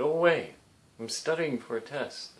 Go away. I'm studying for a test.